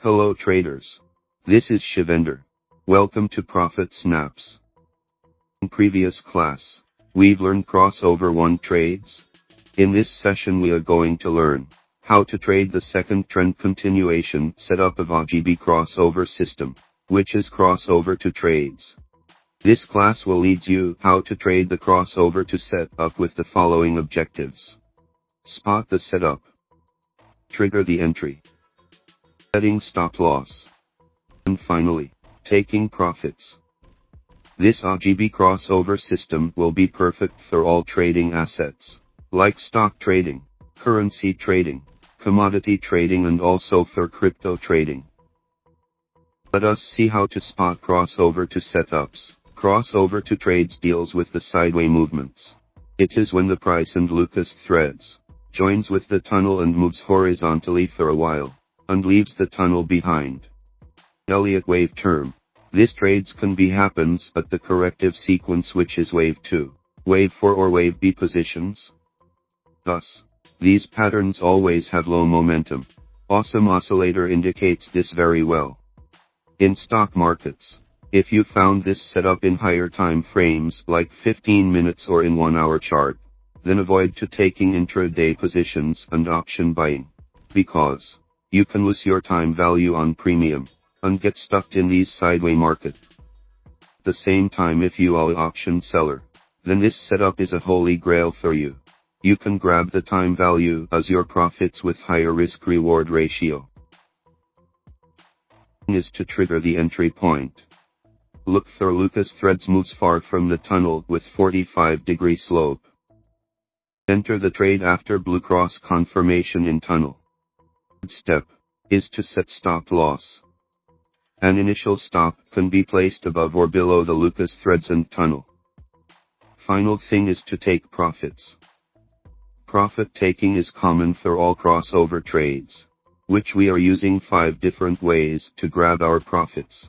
Hello traders. This is Shivender. Welcome to Profit Snaps. In previous class, we've learned crossover 1 trades. In this session we are going to learn how to trade the second trend continuation setup of RGB crossover system, which is crossover 2 trades. This class will lead you how to trade the crossover 2 set up with the following objectives. Spot the setup. Trigger the entry. Setting stop loss. And finally, taking profits. This RGB crossover system will be perfect for all trading assets, like stock trading, currency trading, commodity trading and also for crypto trading. Let us see how to spot crossover 2 setups. Crossover 2 trades deals with the sideway movements. It is when the price and Lucas threads joins with the tunnel and moves horizontally for a while and leaves the tunnel behind. Elliott wave term. This trades can be happens at the corrective sequence which is wave 2, wave 4 or wave B positions. Thus, these patterns always have low momentum. Awesome oscillator indicates this very well. In stock markets, if you found this setup in higher time frames like 15 minutes or in 1 hour chart, then avoid to taking intraday positions and option buying. Because, you can lose your time value on premium, and get stuck in these sideway market. The same time if you are option seller, then this setup is a holy grail for you. You can grab the time value as your profits with higher risk reward ratio. Is to trigger the entry point. Look for Lucas threads moves far from the tunnel with 45 degree slope. Enter the trade after blue cross confirmation in tunnel step is to set stop loss. An initial stop can be placed above or below the Lucas threads and tunnel. Final thing is to take profits. Profit taking is common for all crossover trades, which we are using five different ways to grab our profits.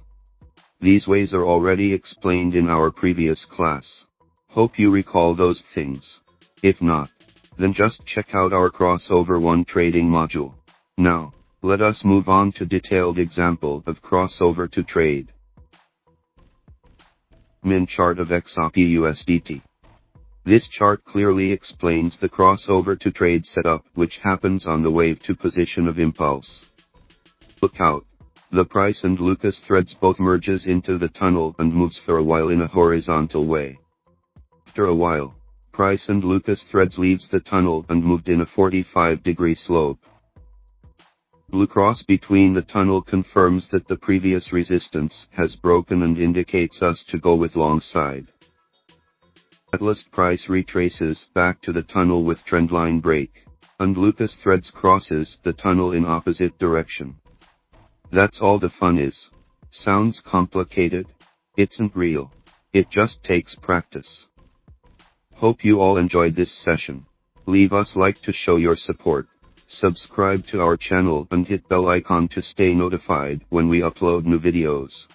These ways are already explained in our previous class. Hope you recall those things. If not, then just check out our crossover one trading module. Now, let us move on to detailed example of crossover 2 trade. Min chart of XRP USDT. This chart clearly explains the crossover 2 trade setup which happens on the wave 2 position of impulse. Look out. The price and Lucas threads both merges into the tunnel and moves for a while in a horizontal way. After a while, price and Lucas threads leaves the tunnel and moved in a 45 degree slope. Blue cross between the tunnel confirms that the previous resistance has broken and indicates us to go with long side. Catalyst price retraces back to the tunnel with trendline break, and Lucas threads crosses the tunnel in opposite direction. That's all the fun is. Sounds complicated? It's not real. It just takes practice. Hope you all enjoyed this session. Leave us like to show your support. Subscribe to our channel and hit bell icon to stay notified when we upload new videos.